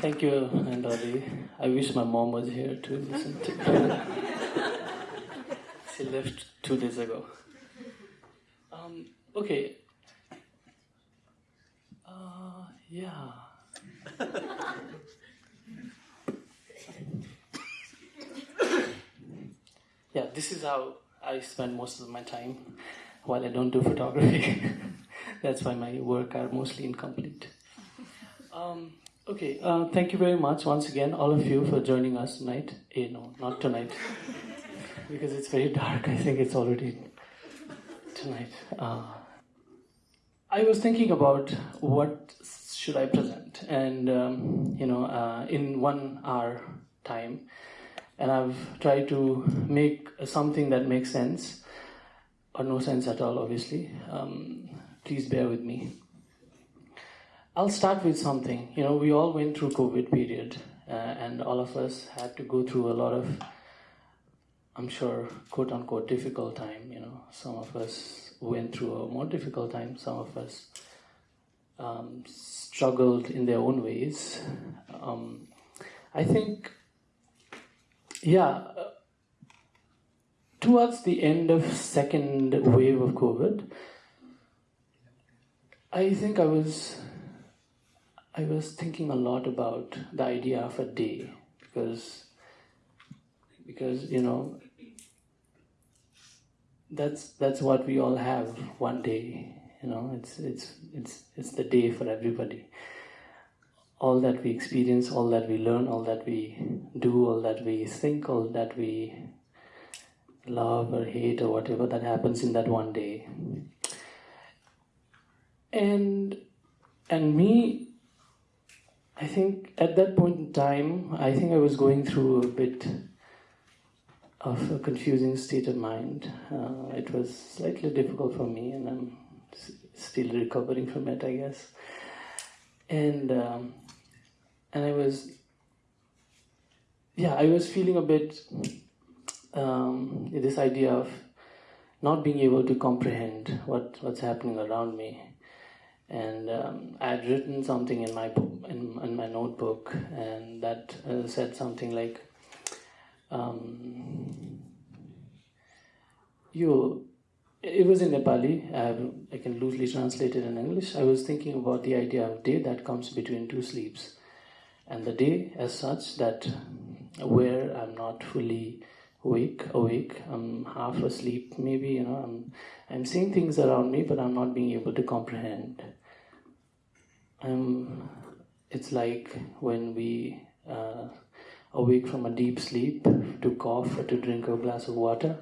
Thank you, Nandali. I wish my mom was here to listen to. she left two days ago. Um, okay. Uh, yeah. yeah, this is how I spend most of my time while I don't do photography. That's why my work are mostly incomplete. Um, okay, uh, thank you very much once again, all of you, for joining us tonight. Eh, no, not tonight, because it's very dark. I think it's already tonight. Uh, I was thinking about what should I present, and um, you know, uh, in one hour time, and I've tried to make something that makes sense, or no sense at all, obviously. Um, please bear with me. I'll start with something. You know, we all went through COVID period, uh, and all of us had to go through a lot of, I'm sure, quote unquote, difficult time. You know, some of us went through a more difficult time. Some of us um, struggled in their own ways. Um, I think, yeah. Uh, towards the end of second wave of COVID, I think I was I was thinking a lot about the idea of a day because because you know that's that's what we all have one day you know it's it's it's it's the day for everybody. All that we experience all that we learn all that we do all that we think all that we love or hate or whatever that happens in that one day. And and me i think at that point in time i think i was going through a bit of a confusing state of mind. Uh, it was slightly difficult for me and i'm still recovering from it i guess. And um, and i was yeah i was feeling a bit um, this idea of not being able to comprehend what what's happening around me. And um, I had written something in my book, in, in my notebook, and that uh, said something like, um, "You." It was in Nepali. I, I can loosely translate it in English. I was thinking about the idea of day that comes between two sleeps, and the day as such that where I'm not fully awake, awake, I'm half asleep. Maybe you know I'm I'm seeing things around me, but I'm not being able to comprehend um, it's like when we uh, awake from a deep sleep to cough or to drink a glass of water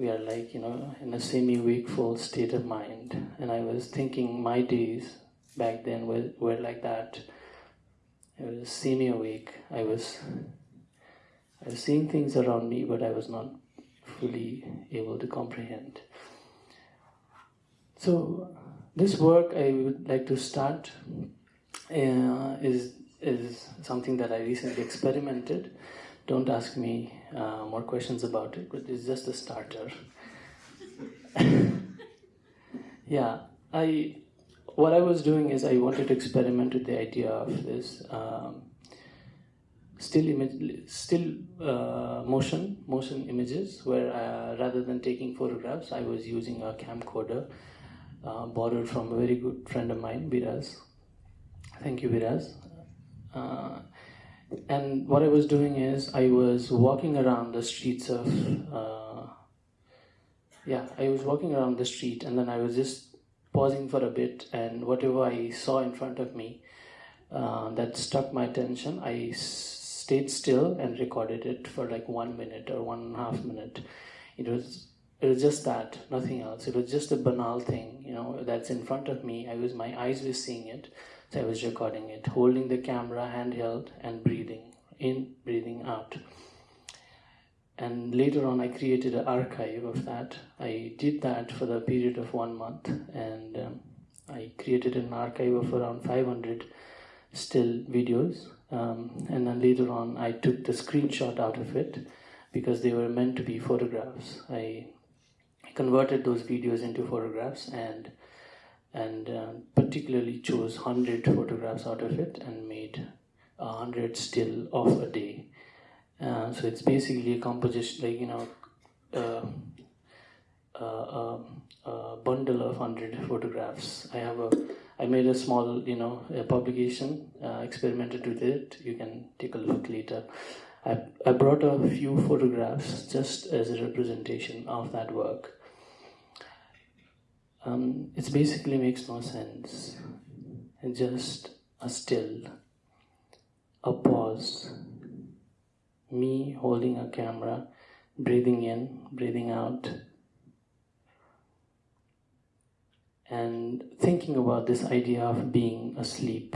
we are like you know in a semi-wakeful state of mind. And i was thinking my days back then were, were like that. I was semi-awake. I was i was seeing things around me but i was not fully able to comprehend. So this work I would like to start uh, is is something that I recently experimented. Don't ask me uh, more questions about it, but it's just a starter. yeah, I what I was doing is I wanted to experiment with the idea of this um, still image, still uh, motion, motion images, where uh, rather than taking photographs, I was using a camcorder uh, borrowed from a very good friend of mine, Biraz. Thank you, Biraz. Uh, and what I was doing is I was walking around the streets of, uh, yeah, I was walking around the street and then I was just pausing for a bit and whatever I saw in front of me uh, that struck my attention, I stayed still and recorded it for like one minute or one and a half minute. It was it was just that, nothing else. It was just a banal thing, you know, that's in front of me. I was, my eyes were seeing it, so I was recording it, holding the camera handheld and breathing in, breathing out. And later on, I created an archive of that. I did that for the period of one month, and um, I created an archive of around 500 still videos. Um, and then later on, I took the screenshot out of it because they were meant to be photographs. I converted those videos into photographs and and uh, particularly chose 100 photographs out of it and made 100 still of a day. Uh, so it's basically a composition, like, you know, uh, uh, a bundle of 100 photographs. I have a, I made a small, you know, publication, uh, experimented with it. You can take a look later. I, I brought a few photographs just as a representation of that work. Um, it basically makes no sense. It's just a still, a pause, me holding a camera, breathing in, breathing out, and thinking about this idea of being asleep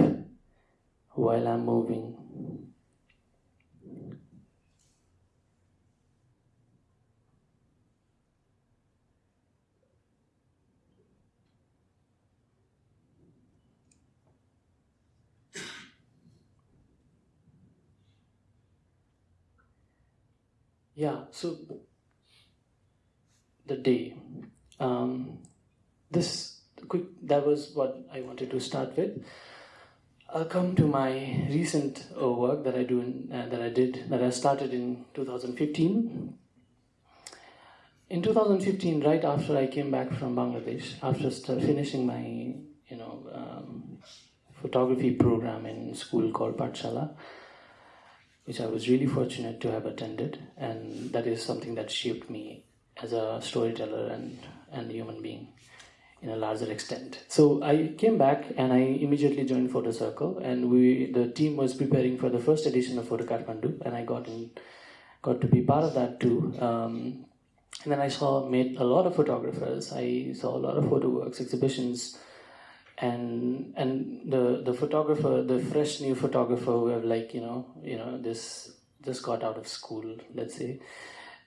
while I'm moving. Yeah, so the day. Um, this quick, that was what I wanted to start with. I'll come to my recent uh, work that I do in, uh, that I did that I started in 2015. In 2015, right after I came back from Bangladesh, after finishing my you know um, photography program in school called Pathshala, which I was really fortunate to have attended, and that is something that shaped me as a storyteller and, and human being in a larger extent. So I came back and I immediately joined Photo Circle, and we the team was preparing for the first edition of Photo Kathmandu, and I got in, got to be part of that too. Um, and then I saw met a lot of photographers. I saw a lot of photo works, exhibitions and and the the photographer the fresh new photographer who have like you know you know this just got out of school let's say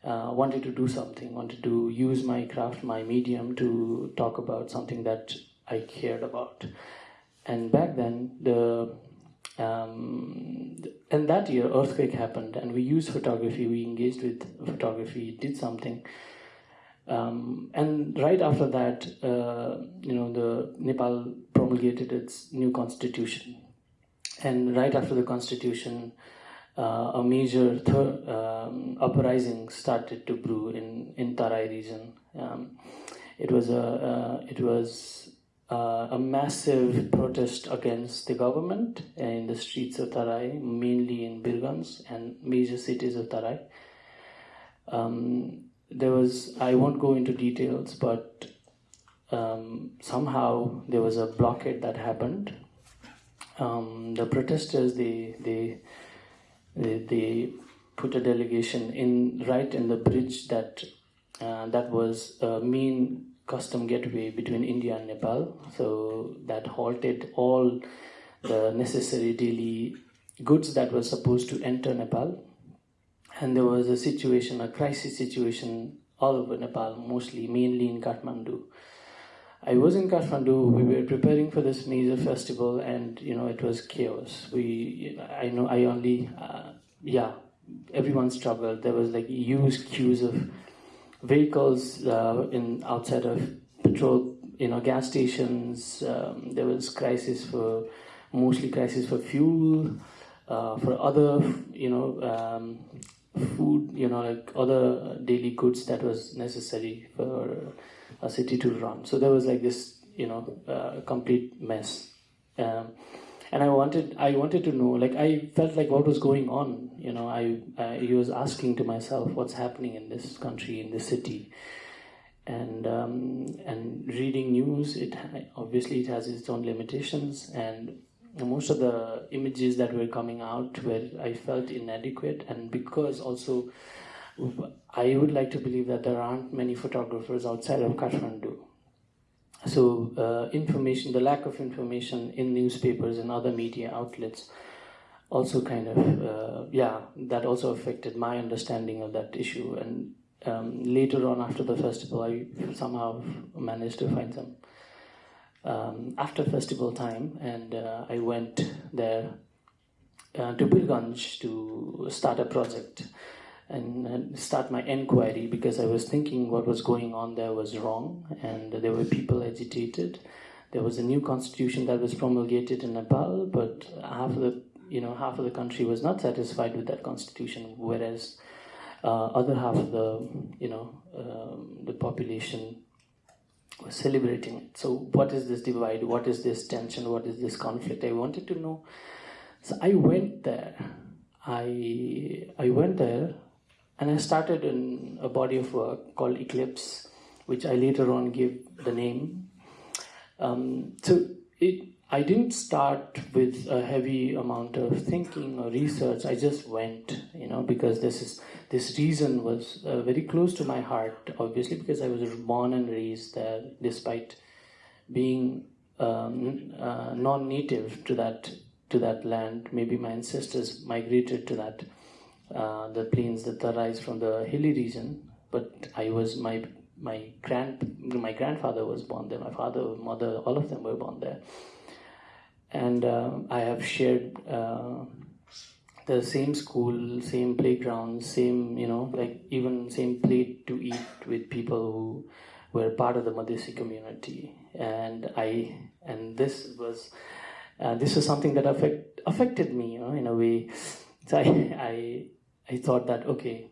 uh, wanted to do something wanted to use my craft my medium to talk about something that i cared about. And back then the um, and that year earthquake happened and we used photography we engaged with photography did something um, and right after that, uh, you know, the Nepal promulgated its new constitution. And right after the constitution, uh, a major um, uprising started to brew in, in Tarai region. Um, it was a uh, it was uh, a massive protest against the government in the streets of Tarai, mainly in Birganj and major cities of Tarai. Um, there was I won't go into details, but um, somehow there was a blockade that happened. Um, the protesters they, they they they put a delegation in right in the bridge that uh, that was a main custom gateway between India and Nepal. So that halted all the necessary daily goods that were supposed to enter Nepal and there was a situation, a crisis situation all over Nepal, mostly, mainly in Kathmandu. I was in Kathmandu. We were preparing for this major festival, and you know it was chaos. We, I know, I only, uh, yeah, everyone struggled. There was like huge queues of vehicles uh, in outside of petrol, you know, gas stations. Um, there was crisis for, mostly crisis for fuel, uh, for other, you know, um, food, you know, like other daily goods that was necessary for a city to run. So there was like this, you know, uh, complete mess. Um, and I wanted, I wanted to know, like, I felt like what was going on. You know, I, I was asking to myself, what's happening in this country, in this city, and um, and reading news. It obviously it has its own limitations, and most of the images that were coming out were I felt inadequate, and because also I would like to believe that there aren't many photographers outside of Kathmandu. So uh, information, the lack of information in newspapers and other media outlets, also kind of uh, yeah, that also affected my understanding of that issue. And um, later on, after the festival, I somehow managed to find some um, after festival time, and uh, I went there uh, to Birganj to start a project and start my inquiry because I was thinking what was going on there was wrong, and there were people agitated. There was a new constitution that was promulgated in Nepal, but half of the you know, half of the country was not satisfied with that constitution, whereas uh, other half of the, you know, um, the population celebrating it. So, what is this divide? What is this tension? What is this conflict? I wanted to know. So, I went there. I I went there, and I started in a body of work called Eclipse, which I later on gave the name. Um, so it I didn't start with a heavy amount of thinking or research. I just went, you know, because this is this reason was uh, very close to my heart. Obviously, because I was born and raised there, despite being um, uh, non-native to that to that land. Maybe my ancestors migrated to that uh, the plains that arise from the hilly region, but I was my my grand my grandfather was born there. My father, mother, all of them were born there and uh, I have shared uh, the same school, same playground, same you know like even same plate to eat with people who were part of the Madhesi community, and I and this was uh, this was something that affect, affected me, you know, in a way. So I I I thought that okay,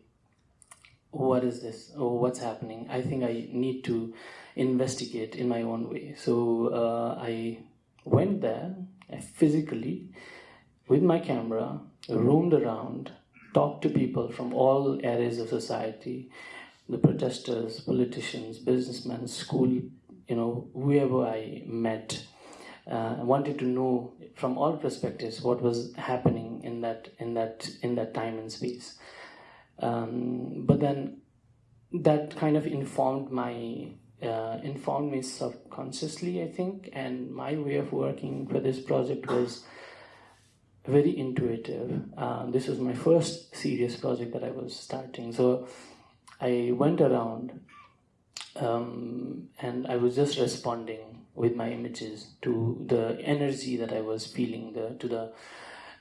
what is this? Oh, what's happening? I think I need to investigate in my own way. So uh, I went there physically with my camera, roamed around, talked to people from all areas of society, the protesters, politicians, businessmen, school, you know, whoever I met. Uh, wanted to know from all perspectives what was happening in that in that in that time and space. Um, but then that kind of informed my uh, informed me subconsciously, I think, and my way of working for this project was very intuitive. Uh, this was my first serious project that I was starting, so I went around um, and I was just responding with my images to the energy that I was feeling, the to the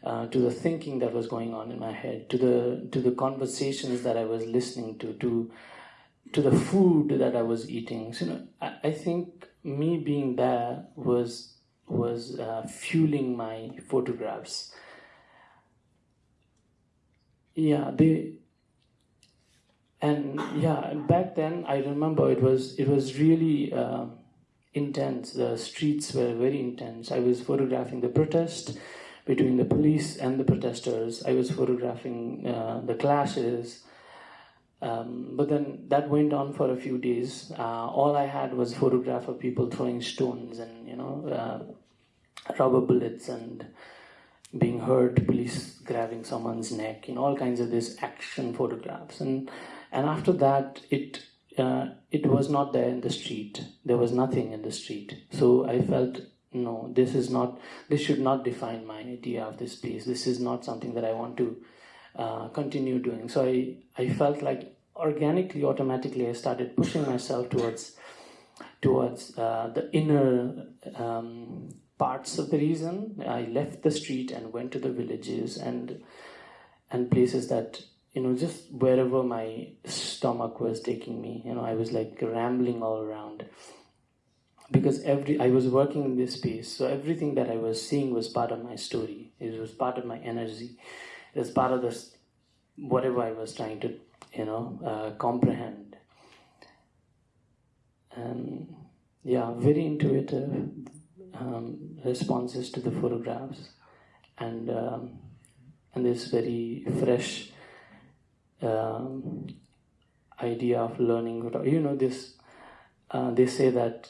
uh, to the thinking that was going on in my head, to the to the conversations that I was listening to, to to the food that I was eating. So, you know, I, I think me being there was was uh, fueling my photographs. Yeah, they and yeah, back then I remember it was it was really uh, intense. The streets were very intense. I was photographing the protest between the police and the protesters. I was photographing uh, the clashes. Um, but then that went on for a few days. Uh, all I had was photograph of people throwing stones and you know uh, rubber bullets and being hurt, police grabbing someone's neck, you know, all kinds of these action photographs. And and after that, it uh, it was not there in the street. There was nothing in the street. So I felt no, this is not. This should not define my idea of this place. This is not something that I want to uh, continue doing. So I, I felt like organically, automatically, I started pushing myself towards towards uh, the inner um, parts of the reason. I left the street and went to the villages and and places that you know just wherever my stomach was taking me. You know, I was like rambling all around because every I was working in this space, so everything that I was seeing was part of my story. It was part of my energy It was part of this whatever I was trying to you know uh, comprehend and yeah very intuitive um, responses to the photographs and um, and this very fresh um, idea of learning you know this uh, they say that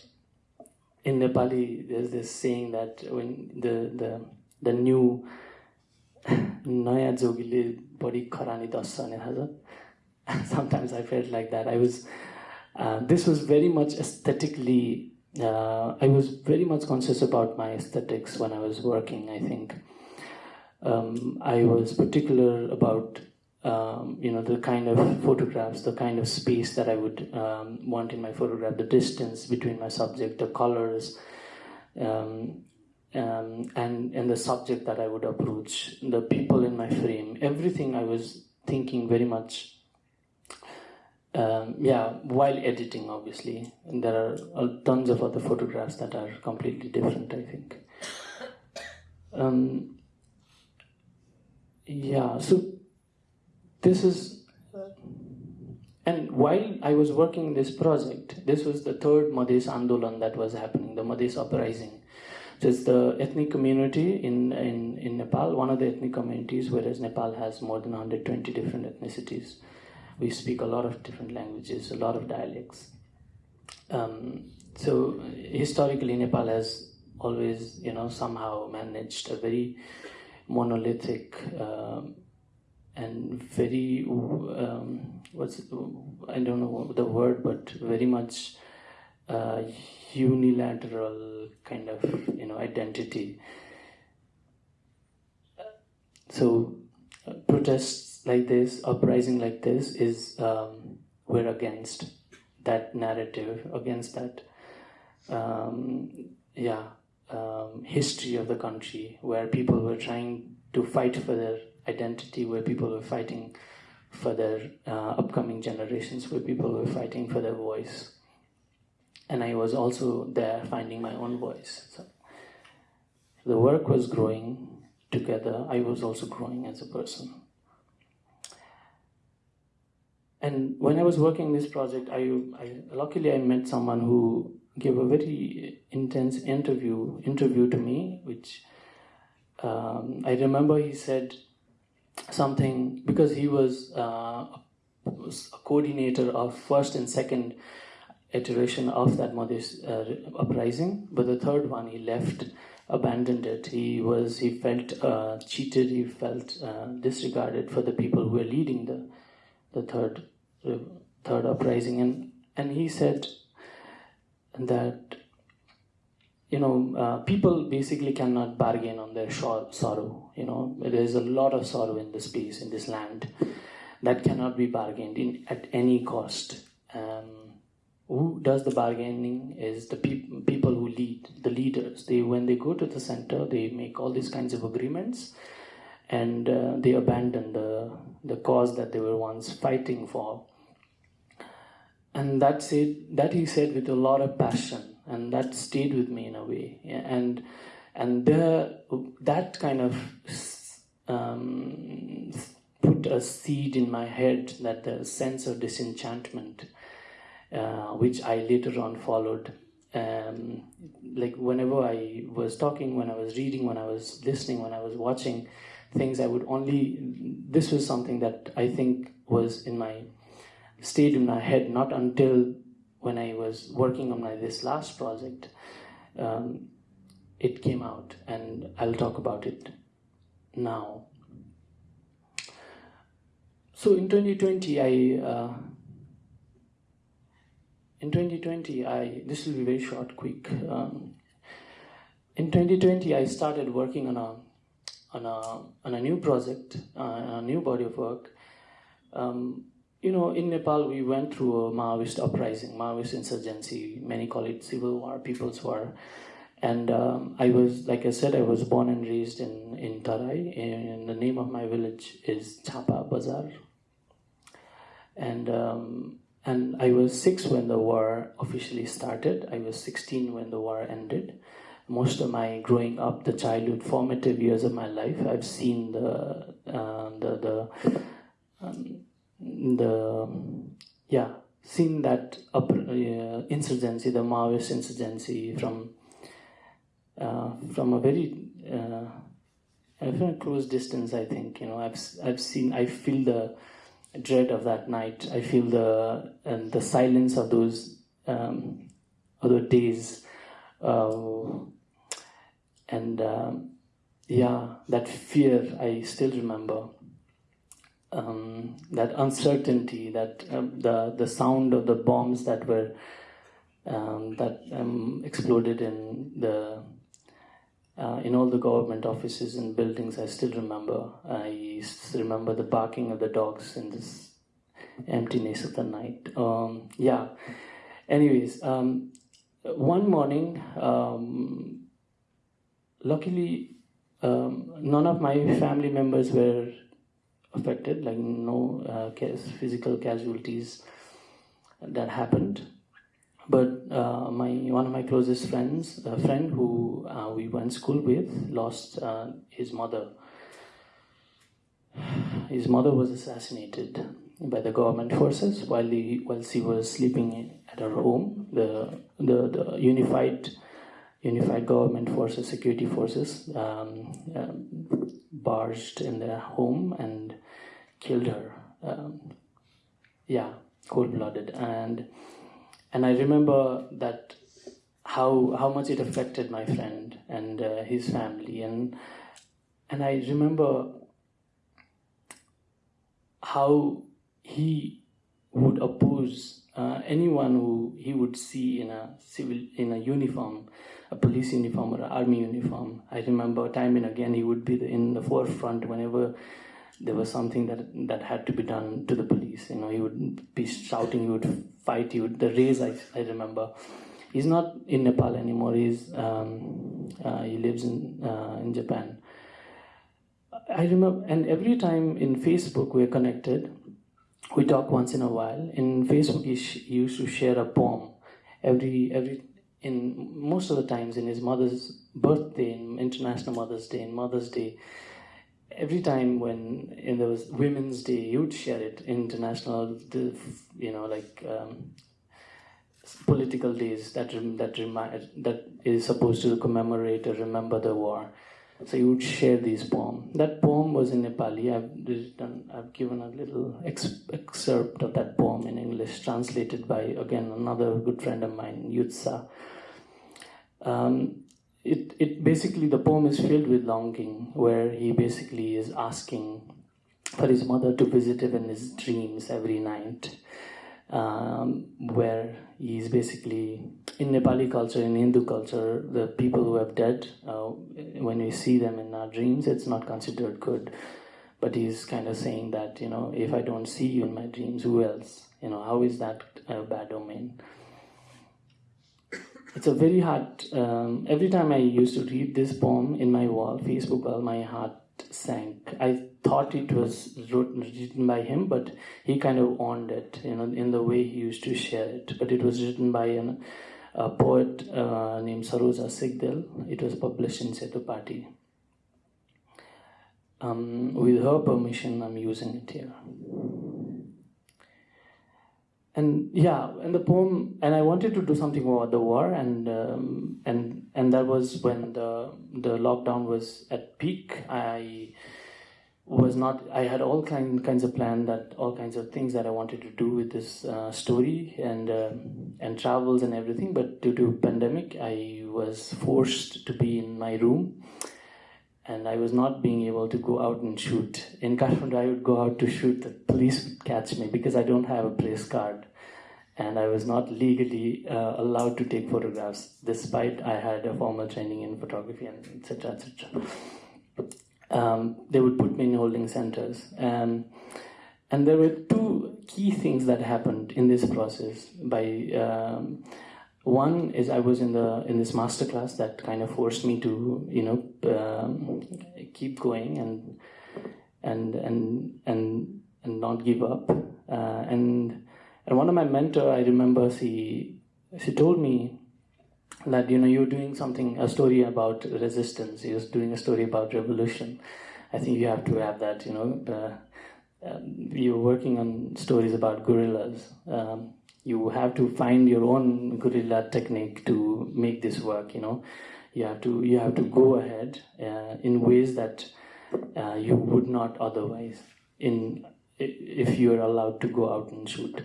in Nepali there's this saying that when the the the new नयाँ जोगीले बढी खरानी दस्छ भने थाहा sometimes I felt like that. I was, uh, this was very much aesthetically, uh, I was very much conscious about my aesthetics when I was working, I think. Um, I was particular about, um, you know, the kind of photographs, the kind of space that I would um, want in my photograph, the distance between my subject, the colors, um, um, and and the subject that I would approach, the people in my frame, everything I was thinking very much. Um, yeah, while editing, obviously, and there are uh, tons of other photographs that are completely different. I think. Um, yeah, so this is, and while I was working this project, this was the third Madhes Andolan that was happening, the Madhes Uprising. So it's the ethnic community in, in, in Nepal, one of the ethnic communities, whereas Nepal has more than 120 different ethnicities. We speak a lot of different languages, a lot of dialects. Um, so historically, Nepal has always, you know, somehow managed a very monolithic um, and very um, what's I don't know the word, but very much uh, unilateral kind of you know identity. So uh, protests like this, uprising like this, is um, we're against that narrative, against that um, yeah um, history of the country where people were trying to fight for their identity, where people were fighting for their uh, upcoming generations, where people were fighting for their voice. And I was also there finding my own voice. So the work was growing together. I was also growing as a person. And when I was working this project, I, I luckily I met someone who gave a very intense interview interview to me, which um, I remember he said something because he was, uh, was a coordinator of first and second iteration of that Madhes uh, uprising, but the third one he left, abandoned it. He was he felt uh, cheated. He felt uh, disregarded for the people who were leading the the third third uprising, and and he said that you know uh, people basically cannot bargain on their sorrow you know. There is a lot of sorrow in this space in this land that cannot be bargained in at any cost. Um, who does the bargaining is the peop- people who lead the leaders. They when they go to the center they make all these kinds of agreements and uh, they abandon the the cause that they were once fighting for. And that's it, that he said with a lot of passion and that stayed with me in a way. And and there that kind of um, put a seed in my head that the sense of disenchantment uh, which i later on followed um, like whenever i was talking when i was reading when i was listening when i was watching things i would only this was something that i think was in my stayed in my head not until when I was working on my this last project. Um, it came out, and I'll talk about it now. So in 2020, I uh, in 2020, I this will be very short, quick. Um, in 2020, I started working on a on a on a new project, uh, a new body of work. Um, you know, in Nepal, we went through a Maoist uprising, Maoist insurgency. Many call it civil war, people's war. And um, I was, like I said, I was born and raised in, in Tarai. And the name of my village is Chapa Bazar. And, um, and I was six when the war officially started. I was 16 when the war ended. Most of my growing up, the childhood, formative years of my life, I've seen the, uh, the, the um, the yeah seen that upper, uh, insurgency, the Maoist insurgency from uh, from a very uh, a very close distance. I think you know I've I've seen I feel the dread of that night. I feel the and the silence of those um, other days, uh, and um, yeah, that fear I still remember um, that uncertainty, that um, the the sound of the bombs that were um, that um, exploded in the uh, in all the government offices and buildings. I still remember. I remember the barking of the dogs in this emptiness of the night. Um, yeah. Anyways, um, one morning, luckily, none of my family members were affected, like no uh, physical casualties that happened. But uh, my one of my closest friends, a friend who uh, we went school with, lost uh, his mother. his mother was assassinated by the government forces while he, while she was sleeping at her home. The the, the unified unified government forces, security forces, um, um, barged in their home and killed her. Um, yeah, cold blooded, and and I remember that how how much it affected my friend and uh, his family, and and I remember how he would oppose uh, anyone who he would see in a civil in a uniform a police uniform or an army uniform. I remember time and again he would be in the forefront whenever there was something that that had to be done to the police. You know he would be shouting he would fight he would the raise i, I remember. He's not in nepal anymore. He's um, uh, he lives in uh, in japan. I remember and every time in facebook we're connected we talk once in a while. In Facebook, he, he, used to share a poem every every in most of the times in his mother's birthday, in International Mother's Day, and Mother's Day. Every time when in there was Women's Day, you'd share it. International, you know, like um, political days that that remind that is supposed to commemorate or remember the war. So he would share this poem. That poem was in Nepali. I've written, I've given a little ex- excerpt of that poem in English, translated by again another good friend of mine, Yutsa. Um, it, it basically the poem is filled with longing, where he basically is asking for his mother to visit him in his dreams every night um, where he's basically in Nepali culture, in Hindu culture, the people who have died, uh, when we see them in our dreams, it's not considered good. But he's kind of saying that, you know, if I don't see you in my dreams, who else? You know, how is that a bad domain? It's a very hard. Um, every time I used to read this poem in my wall, Facebook wall, my heart sank. I thought it was written by him, but he kind of owned it, you know, in the way he used to share it. But it was written by an, a poet uh, named Saroja Sigdel. It was published in Setopati. Um, with her permission, I'm using it here. And yeah, and the poem, and I wanted to do something about the war, and um, and and that was when the the lockdown was at peak. I was not i had all kind, kinds of plan that all kinds of things that i wanted to do with this uh, story and uh, and travels and everything but due to pandemic i was forced to be in my room and i was not being able to go out and shoot in kathmandu i would go out to shoot the police would catch me because i don't have a place card and i was not legally uh, allowed to take photographs despite i had a formal training in photography and etc etc um, they would put me in holding centers. Um, and there were two key things that happened in this process. By um, one is I was in the in this master class that kind of forced me to you know um, keep going and and and and and not give up. Uh, and and one of my mentor, I remember she she told me that you know you're doing something a story about resistance. You're doing a story about revolution. I think you have to have that you know uh, um, you're working on stories about guerrillas um, you have to find your own guerrilla technique to make this work you know. You have to you have to go ahead uh, in ways that uh, you would not otherwise in if you're allowed to go out and shoot.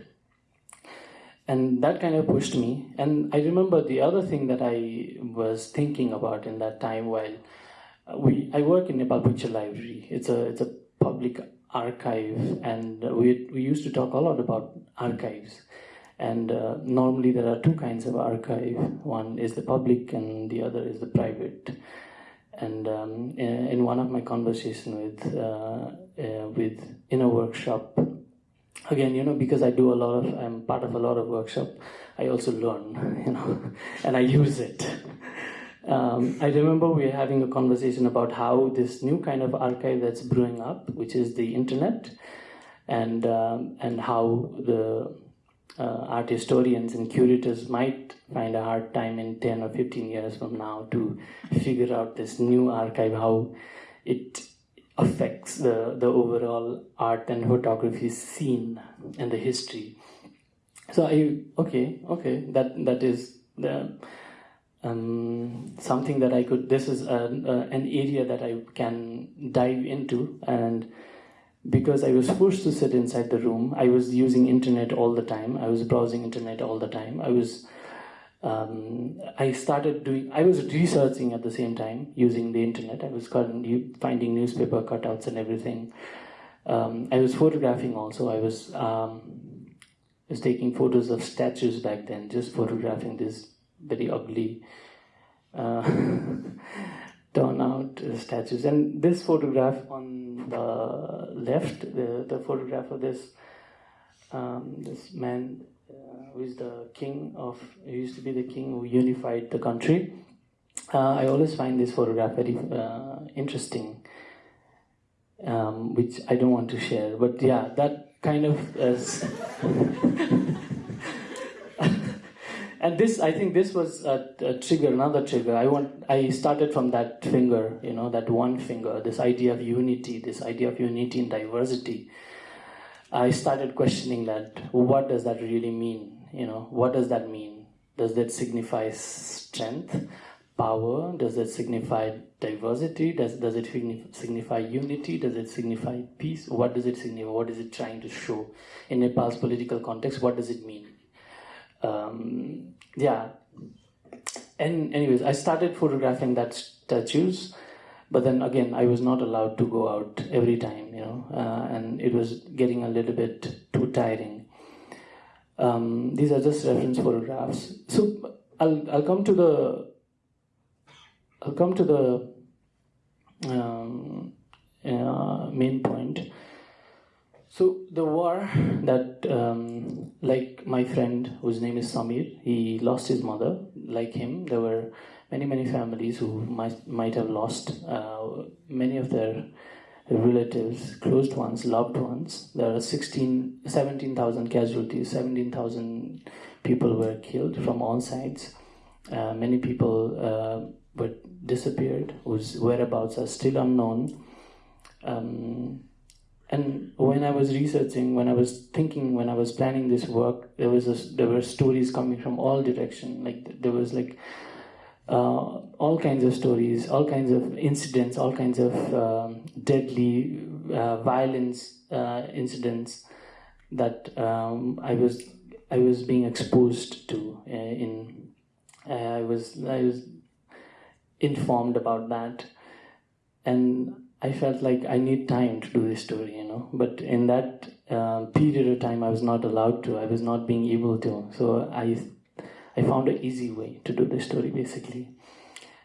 And that kind of pushed me. And i remember the other thing that i was thinking about in that time while uh, we i work in nepal picture library. It's a it's a public archive and we we used to talk a lot about archives and uh, normally there are two kinds of archive. One is the public and the other is the private. And um, in, in, one of my conversation with uh, uh, with in a workshop again you know because i do a lot of i'm part of a lot of workshop i also learn you know and i use it. Um, i remember we were having a conversation about how this new kind of archive that's brewing up which is the internet and um, and how the uh, art historians and curators might find a hard time in 10 or 15 years from now to figure out this new archive how it affects the, the overall art and photography scene and the history. So I okay okay that that is the um, something that I could. This is a, a, an area that I can dive into and because I was forced to sit inside the room, I was using internet all the time. I was browsing internet all the time. I was, um, I started doing, I was researching at the same time using the internet. I was finding newspaper cutouts and everything. Um, I was photographing also. I was, um, was taking photos of statues back then, just photographing this very ugly. Uh, turn out statues. And this photograph on the left, the, the photograph of this um, this man uh, who is the king of, who used to be the king who unified the country. Uh, I always find this photograph very uh, interesting, um, which I don't want to share. But yeah, that kind of and this i think this was a, a, trigger another trigger. I want i started from that finger you know that one finger this idea of unity this idea of unity in diversity. I started questioning that what does that really mean? You know what does that mean? Does that signify strength power? Does it signify diversity? Does, does it signify unity? Does it signify peace? What does it signify? What is it trying to show? In nepal's political context what does it mean um, yeah. And anyways, I started photographing that statues, but then again, I was not allowed to go out every time, you know, uh, and it was getting a little bit too tiring. Um, these are just reference photographs. So I'll I'll come to the I'll come to the um, uh, main point. So the war that, um, like my friend whose name is Samir, he lost his mother. Like him, there were many many families who might might have lost uh, many of their relatives, closed ones, loved ones. There are 16, 17,000 casualties. 17,000 people were killed from all sides. Uh, many people uh, were disappeared, whose whereabouts are still unknown. Um, and when I was researching, when I was thinking, when I was planning this work, there was a, there were stories coming from all direction. Like there was like uh, all kinds of stories, all kinds of incidents, all kinds of um, deadly uh, violence uh, incidents that um, I was I was being exposed to. Uh, in uh, I was I was informed about that, and I felt like I need time to do this story, you know. But in that uh, period of time, I was not allowed to. I was not being able to. So I, I found an easy way to do the story, basically.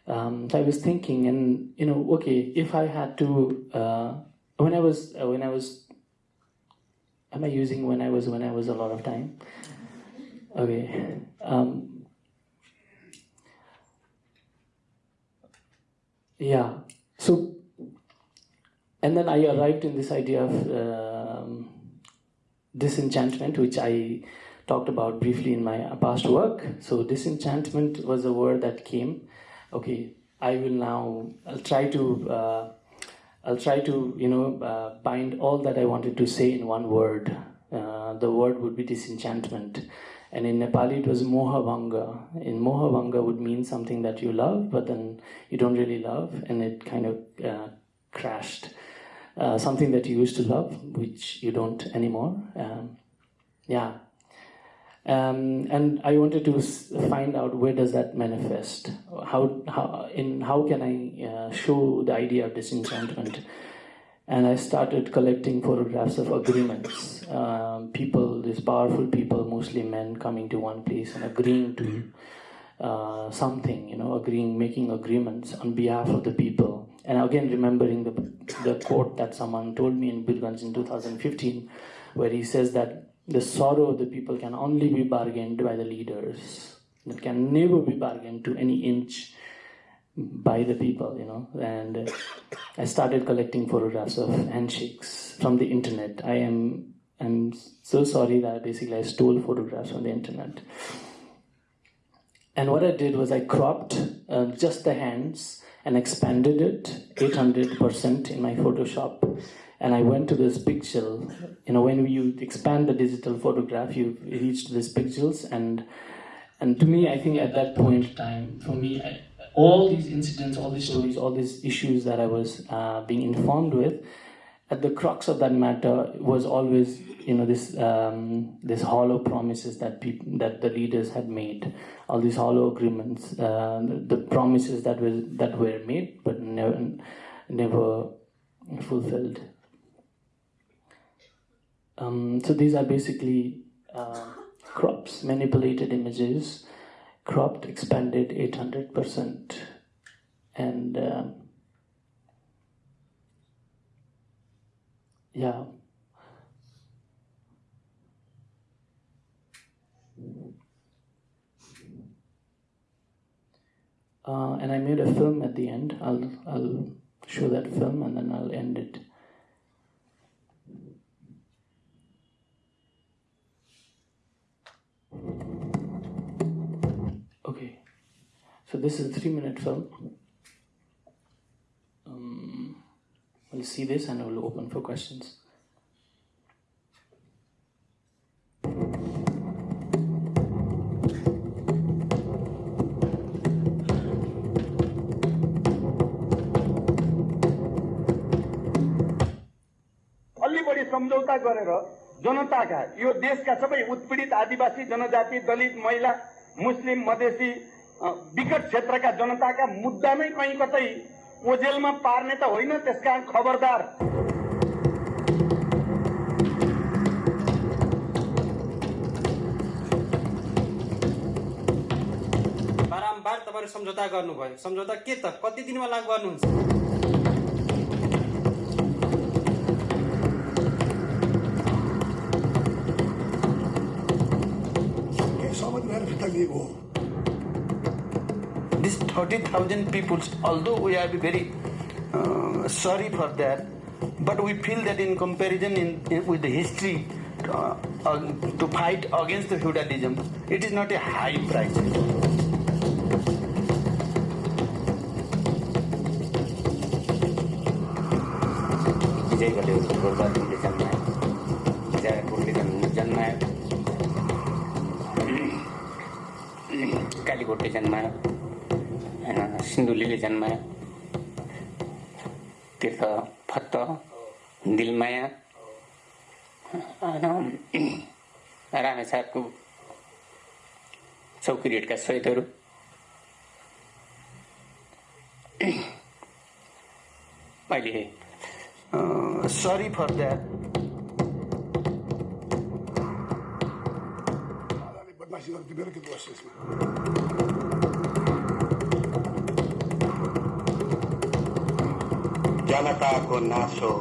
Um, so I was thinking, and you know, okay, if I had to, uh, when I was, uh, when I was, am I using when I was, when I was a lot of time? Okay. Um, yeah. So and then I arrived in this idea of um, disenchantment, which I talked about briefly in my past work. So disenchantment was a word that came. Okay, I will now. I'll try to. Uh, I'll try to you know uh, bind all that I wanted to say in one word. Uh, the word would be disenchantment. And in Nepali, it was mohabhanga. In mohabhanga would mean something that you love, but then you don't really love, and it kind of uh, crashed uh, something that you used to love, which you don't anymore. Um, yeah. Um, and I wanted to find out where does that manifest? How, how, in, how can I uh, show the idea of disenchantment? And I started collecting photographs of agreements. Um, people, these powerful people, mostly men, coming to one place and agreeing to uh, something, you know, agreeing, making agreements on behalf of the people. And again, remembering the, the quote that someone told me in Birganj in 2015, where he says that the sorrow of the people can only be bargained by the leaders. It can never be bargained to any inch by the people, you know. And I started collecting photographs of handshakes from the internet. I am I'm so sorry that basically I stole photographs from the internet. And what I did was I cropped uh, just the hands and expanded it 800% in my Photoshop. And I went to this pixel. You know, when you expand the digital photograph, you reach these pixels, and and to me, I think at that point in time, for me, I, all these incidents, all these stories, all these issues that I was uh, being informed with, at the crux of that matter was always, you know, this um, this hollow promises that people that the leaders had made, all these hollow agreements, uh, the, promises that were that were made but never never fulfilled. Um, so these are basically uh, crops, manipulated images, cropped, expanded 800%. And um, yeah. Uh, and I made a film at the end. I'll, I'll show that film and then I'll end it. Okay, so this is a three minute film. We'll see this and we'll open for questions. अलि बढी सम्झौता गरेर जनताका यो देशका सबै उत्पीडित आदिवासी जनजाति दलित महिला मुस्लिम मधेसी विकट क्षेत्रका जनताका मुद्दामै कहीँ कतै ओझेलमा पार्ने त होइन त्यसकारण खबरदार। बारम्बार तपाईँहरू सम्झौता गर्नुभयो। सम्झौता के त? कति दिनमा लागू गर्नुहुन्छ? के हो This 30,000 people, although we are very uh, sorry for that, but we feel that in comparison in, in- with the history uh, uh, to fight against the feudalism, it is not a high price. विजय घलेहरू गोर्खाहरूले जन्मायो जयपुरले जन्म जन्मायो कालीकोटले जन्मायो होइन सिन्धुलीले जन्मायो। तीर्थ फत्त दिलमाया रामेछापको चौकीरेटका सहितहरू अहिले सरी फर्दा बदमासी के दोष यसमा? जनता को नाशो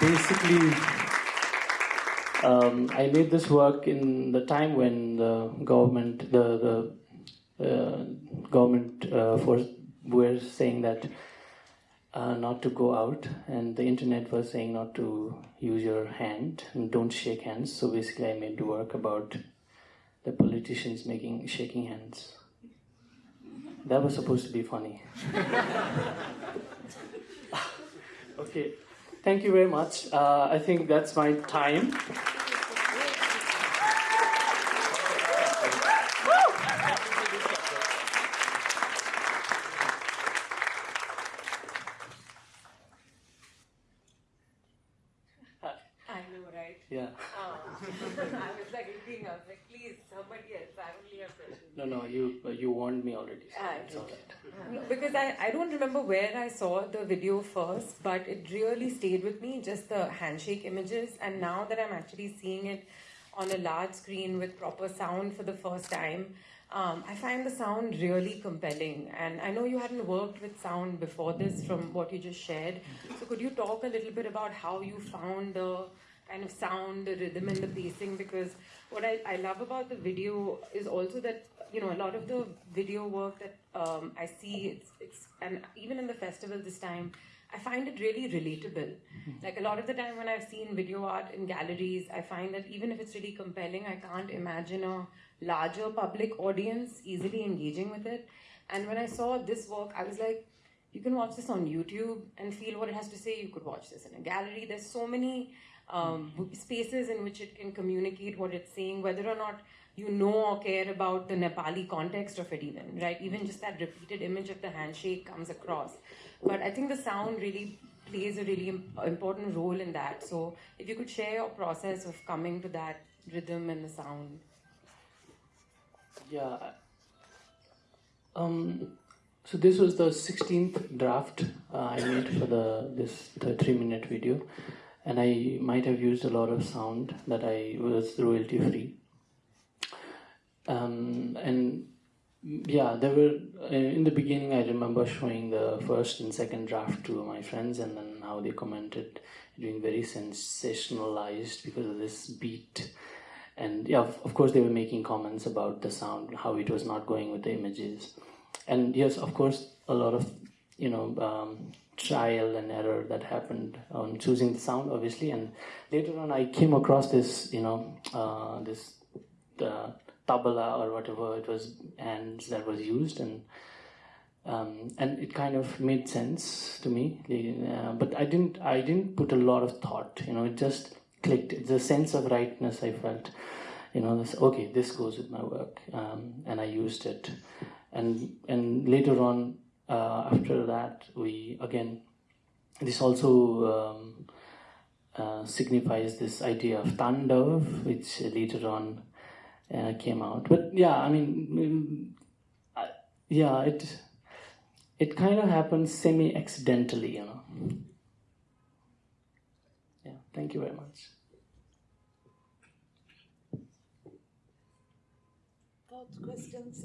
basically, um, I made this work in the time when the government, the the uh, government uh, force were saying that uh, not to go out, and the internet was saying not to use your hand and don't shake hands. So basically, I made work about the politicians making shaking hands. That was supposed to be funny. okay, thank you very much. Uh, I think that's my time. I know, right? Yeah. Oh. I was like thinking, I was like, please, somebody else. I only have questions. No, no, you you warned me already. so Ah, it's all right. No, because I, I don't remember where I saw the video first, but it really stayed with me, just the handshake images. And now that I'm actually seeing it on a large screen with proper sound for the first time, um, I find the sound really compelling. And I know you hadn't worked with sound before this from what you just shared. So could you talk a little bit about how you found the kind of sound, the rhythm, and the pacing? Because what I, I love about the video is also that you know a lot of the video work that um, I see it's it's and even in the festival this time I find it really relatable. Like a lot of the time when I've seen video art in galleries, I find that even if it's really compelling, I can't imagine a larger public audience easily engaging with it. And when I saw this work, I was like, you can watch this on YouTube and feel what it has to say. You could watch this in a gallery. There's so many um, spaces in which it can communicate what it's saying, whether or not you know or care about the Nepali context of it, even, right? Even just that repeated image of the handshake comes across. But I think the sound really plays a really important role in that. So if you could share your process of coming to that rhythm and the sound. Yeah. Um, so this was the 16th draft uh, I made for the this the three minute video, and I might have used a lot of sound that I was royalty free. Um, and yeah, there were uh, in the beginning. I remember showing the first and second draft to my friends, and then how they commented, doing very sensationalized because of this beat and yeah of, of course they were making comments about the sound how it was not going with the images and yes of course a lot of you know um, trial and error that happened on choosing the sound obviously and later on i came across this you know uh, this uh, tabla or whatever it was and that was used and um, and it kind of made sense to me. Uh, but i didn't i didn't put a lot of thought you know it just clicked. It's a sense of rightness i felt you know this okay this goes with my work um, and i used it. And and later on uh, after that we again this also um, uh, signifies this idea of tandav which later on uh, came out. But yeah i mean mm, I- yeah it it kind of happens semi accidentally you know. Yeah thank you very much. Thoughts, questions?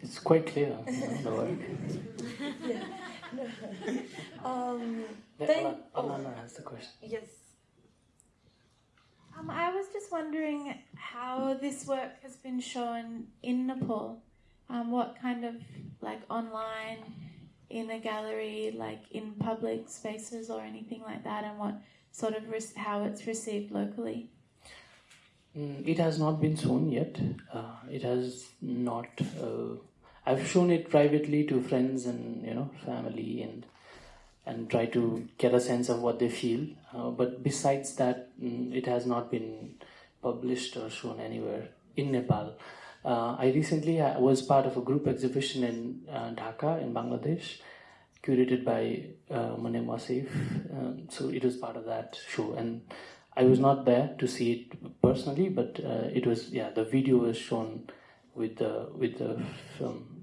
it's quite clear you know, the work Um, Then Thank- Alana- oh. Has the question yes. Um, I was just wondering how this work has been shown in Nepal. Um, what kind of like online, in a gallery, like in public spaces or anything like that, and what sort of how it's received locally. Mm, it has not been shown yet. Uh, it has not. Uh, I've shown it privately to friends and you know family and and try to get a sense of what they feel. Uh, but besides that, mm, it has not been published or shown anywhere in Nepal. Uh, I recently uh, was part of a group exhibition in uh, Dhaka in Bangladesh, curated by uh, Wasif. Um, so it was part of that show, and I was not there to see it personally, but uh, it was yeah. The video was shown with the with the film.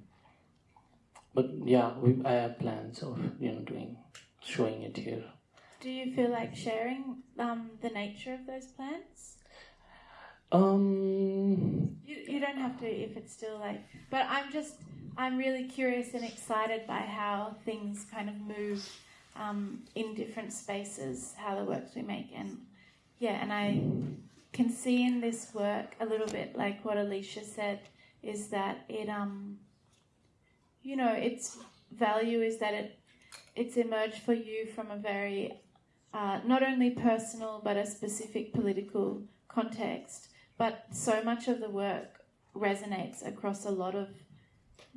But yeah, we, I have plans of you know doing showing it here. Do you feel like sharing um, the nature of those plants? Um, You, you don't have to if it's still like, but I'm just, I'm really curious and excited by how things kind of move um, in different spaces, how the works we make. And yeah, and I can see in this work a little bit like what Alicia said is that it, um, you know, its value is that it, it's emerged for you from a very, uh, not only personal, but a specific political context but so much of the work resonates across a lot of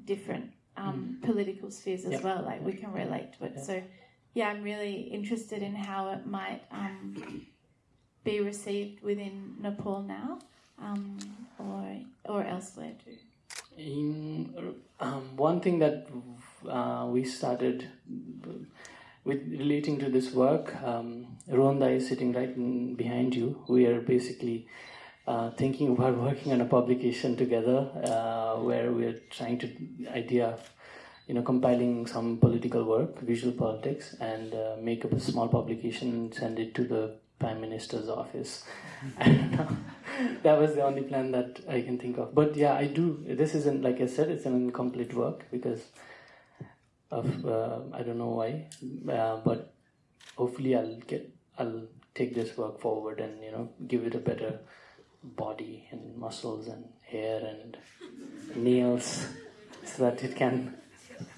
different um, political spheres as Yeah. well. Like we can relate to it. Yeah. So, yeah, I'm really interested in how it might um, be received within Nepal now, um, or or elsewhere too. In um, one thing that uh, we started with relating to this work, um, Ronda is sitting right in, behind you. We are basically uh, thinking about working on a publication together, uh, where we're trying to idea you know, compiling some political work, visual politics, and uh, make up a small publication and send it to the prime minister's office. that was the only plan that I can think of. But yeah, I do. This isn't like I said; it's an incomplete work because of uh, I don't know why, uh, but hopefully I'll get I'll take this work forward and you know give it a better body and muscles and hair and nails so that it can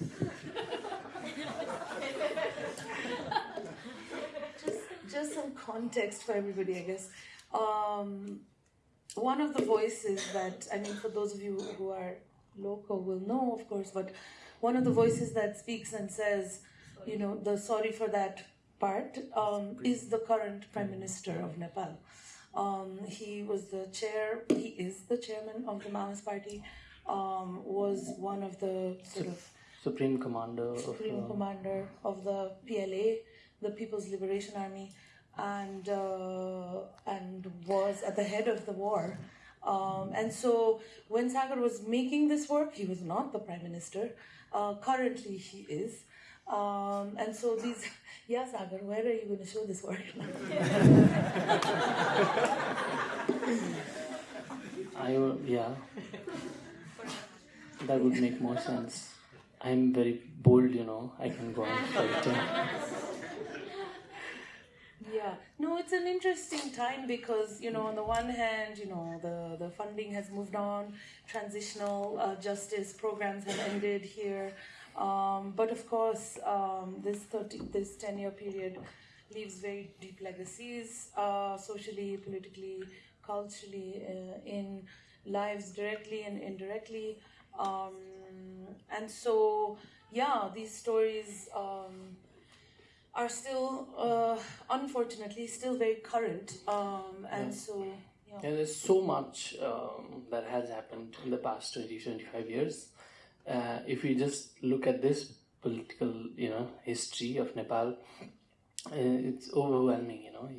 just, just some context for everybody, I guess. Um, one of the voices that, I mean, for those of you who are local will know, of course, but one of the voices that speaks and says, you know, the sorry for that part um, is the current Prime Minister of Nepal. Um, he was the chair, he is the chairman of the Maoist Party, um, was one of the sort of supreme commander supreme of commander of the PLA, the People's Liberation Army, and uh, and was at the head of the war. Um, and so when Sagar was making this work, he was not the prime minister. Uh, currently, he is. Um, and so these, yeah, Sagar, where are you going to show this work? I yeah that would make more sense. I'm very bold, you know. I can go on fighting. Yeah, no, it's an interesting time because you know, on the one hand, you know, the the funding has moved on, transitional uh, justice programs have ended here, um, but of course, um, this thirty this ten year period leaves very deep legacies, uh, socially, politically, culturally, uh, in lives directly and indirectly, um, and so yeah, these stories. Are still, uh, unfortunately, still very current. Um, and so, yeah. And there's so much um, that has happened in the past 20, 25 years. Uh, if we just look at this political, you know, history of Nepal, uh, it's overwhelming, you know.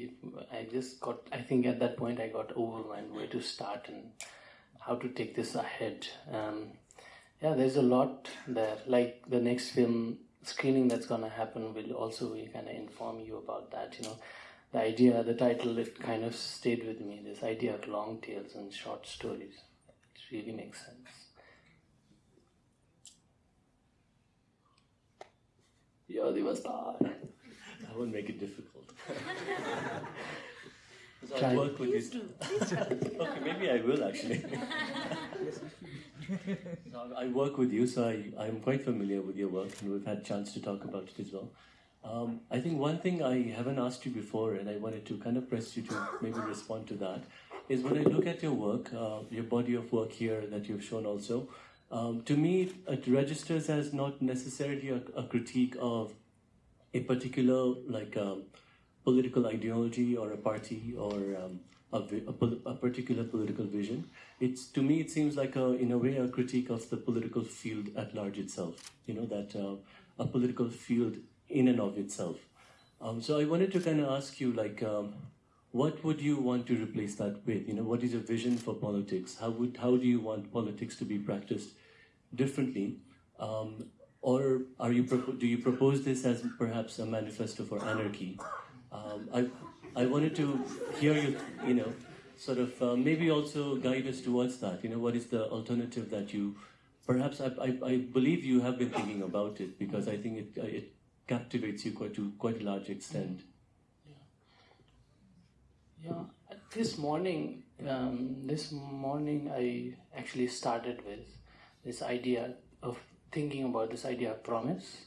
I just got, I think at that point I got overwhelmed where to start and how to take this ahead. Um, yeah, there's a lot there. Like the next film screening that's gonna happen will also kind of inform you about that. You know, the idea, the title, it kind of stayed with me. This idea of long tales and short stories. It really makes sense. You're the star. I won't make it difficult. so Try. I work with Please these. do, please try. okay, maybe I will actually. So I work with you, so I, I'm quite familiar with your work, and we've had chance to talk about it as well. Um, I think one thing I haven't asked you before, and I wanted to kind of press you to maybe respond to that, is when I look at your work, uh, your body of work here that you've shown also, um, to me it registers as not necessarily a, a critique of a particular like um, political ideology or a party or um, a, a, a particular political vision. It's to me it seems like a in a way a critique of the political field at large itself. You know that uh, a political field in and of itself. Um, so I wanted to kind of ask you like. Um, what would you want to replace that with? You know, what is your vision for politics? How would how do you want politics to be practiced differently? Um, or are you do you propose this as perhaps a manifesto for anarchy? Um, I I wanted to hear you you know sort of uh, maybe also guide us towards that. You know, what is the alternative that you perhaps I, I, I believe you have been thinking about it because I think it it captivates you quite to quite a large extent. Yeah, this morning, um, this morning I actually started with this idea of thinking about this idea of promise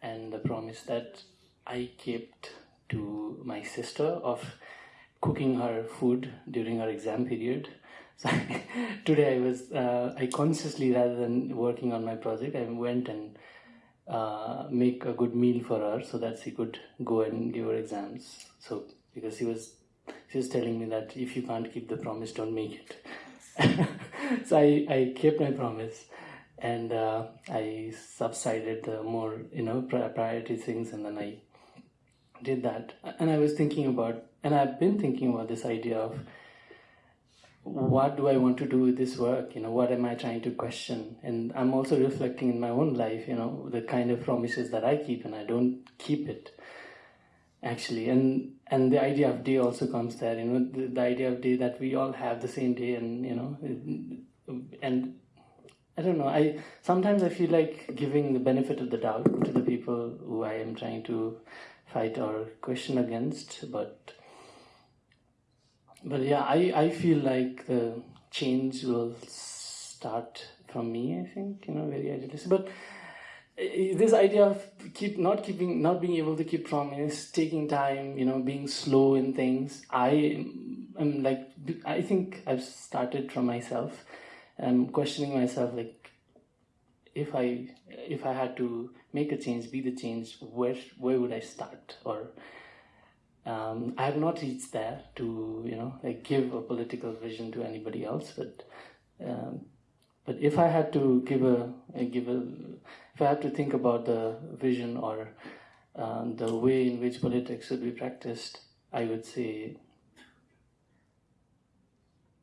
and the promise that I kept to my sister of cooking her food during her exam period. So today I was uh, I consciously rather than working on my project I went and uh, make a good meal for her so that she could go and give her exams. So because she was she was telling me that if you can't keep the promise, don't make it. so I, I kept my promise and uh, I subsided the more you know pri- priority things and then I did that, and I was thinking about, and I've been thinking about this idea of what do I want to do with this work? You know, what am I trying to question? And I'm also reflecting in my own life, you know, the kind of promises that I keep and I don't keep it actually. And and the idea of day also comes there, you know, the, the idea of day that we all have the same day and, you know, and I don't know. I sometimes I feel like giving the benefit of the doubt to the people who I am trying to fight or question against, but but yeah, I, I feel like the change will start from me. I think you know very idealistic, but uh, this idea of keep not keeping not being able to keep promise, taking time, you know, being slow in things. I am like I think I've started from myself. I'm questioning myself like if I if I had to make a change, be the change, where where would I start? Or um, I have not reached there to you know like give a political vision to anybody else, but um, but if I had to give a, give a if I had to think about the vision or um, the way in which politics should be practiced, I would say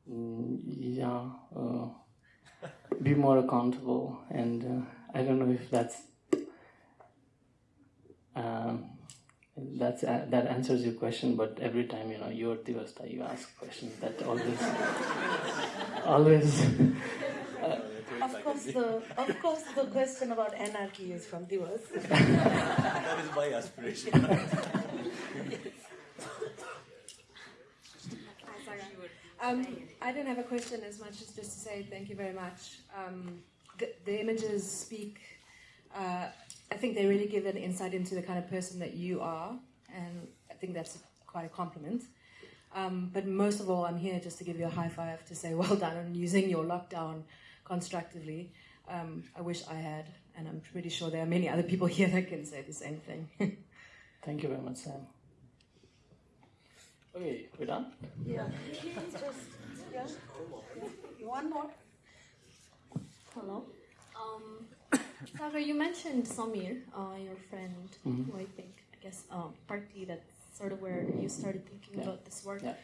mm, yeah uh, be more accountable and uh, I don't know if that's um, that's uh, that answers your question but every time you know you're Divasta you ask questions that always always uh, of course the of course the question about anarchy is from Divas that is my aspiration Um, I don't have a question as much as just to say thank you very much. Um, the, the, images speak, uh, I think they really give an insight into the kind of person that you are, and I think that's quite a compliment. Um, but most of all, I'm here just to give you a high five to say well done on using your lockdown constructively. Um, I wish I had, and I'm pretty sure there are many other people here that can say the same thing. Thank you very much, Sam. Okay, we're done? Yeah. Just, yeah. One more. Hello. Um, Sagar, you mentioned Samir, uh, your friend, Mhm. who I think, I guess, um, partly that's sort of where you started thinking Yeah. about this work. Yeah.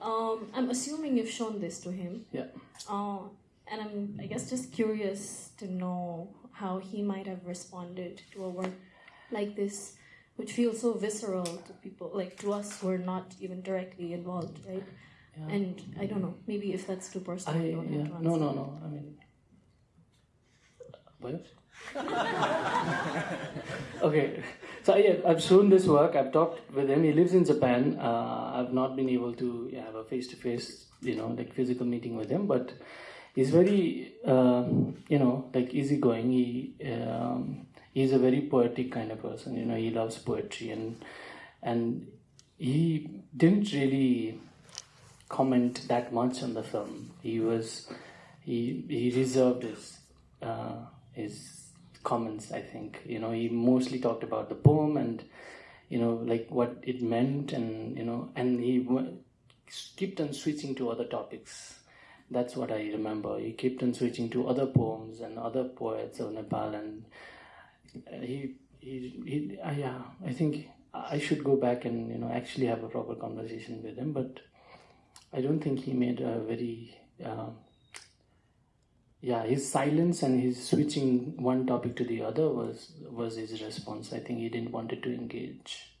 Um, I'm assuming you've shown this to him. Yeah. Uh, and I'm, I guess, just curious to know how he might have responded to a work like this, which feels so visceral to people, like to us who are not even directly involved, right? Yeah. And I don't know, maybe if that's too personal, I, you don't yeah, have to no, answer. no, no. I mean, what? okay, so yeah, I've shown this work. I've talked with him. He lives in Japan. Uh, I've not been able to have a face-to-face, you know, like physical meeting with him, but he's very, um, you know, like easygoing. He um, he's a very poetic kind of person. You know, he loves poetry and and he didn't really comment that much on the film. He was he he reserved his uh, his comments. I think you know he mostly talked about the poem and you know like what it meant and you know and he kept on switching to other topics. That's what I remember. He kept on switching to other poems and other poets of Nepal and he he, he uh, yeah I think I should go back and you know actually have a proper conversation with him but I don't think he made a very uh, yeah his silence and his switching one topic to the other was was his response. I think he didn't want it to engage.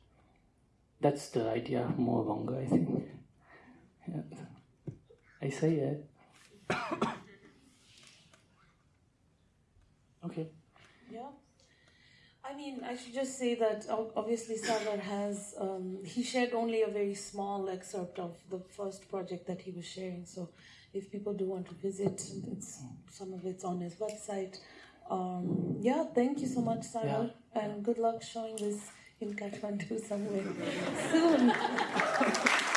That's the idea of Moabanga I think. Yeah. I say it okay. Yeah. I mean, I should just say that obviously Sagar has, um, he shared only a very small excerpt of the first project that he was sharing. So if people do want to visit, it's, some of it's on his website. Um, yeah, thank you so much, Sagar. And good luck showing this in Kathmandu somewhere soon.